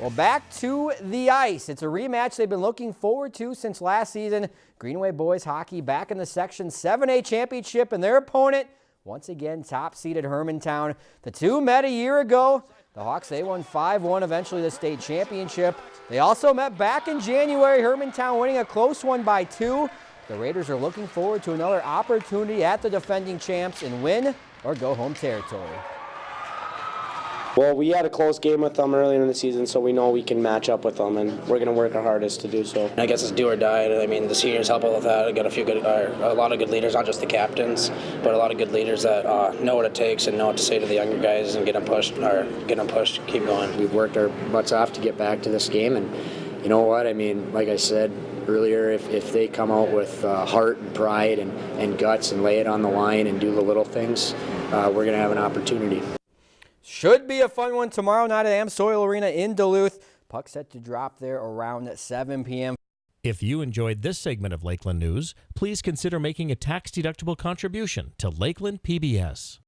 Well, back to the ice. It's a rematch they've been looking forward to since last season. Greenway boys hockey back in the Section 7A championship, and their opponent, once again, top-seeded Hermantown. The two met a year ago. The Hawks, they won 5-1, eventually the state championship. They also met back in January, Hermantown winning a close one by two. The Raiders are looking forward to another opportunity at the defending champs and win or go home territory. Well, we had a close game with them early in the season, so we know we can match up with them, and we're going to work our hardest to do so. I guess it's do or die. I mean, the seniors help out with that. I got a few good, uh, a lot of good leaders, not just the captains, but a lot of good leaders that uh, know what it takes and know what to say to the younger guys and get them pushed or get them pushed, keep going. We've worked our butts off to get back to this game, and you know what? I mean, like I said earlier, if, if they come out with uh, heart and pride and, and guts and lay it on the line and do the little things, uh, we're going to have an opportunity. Should be a fun one tomorrow night at AmSoil Arena in Duluth. Puck set to drop there around 7 p.m. If you enjoyed this segment of Lakeland News, please consider making a tax-deductible contribution to Lakeland PBS.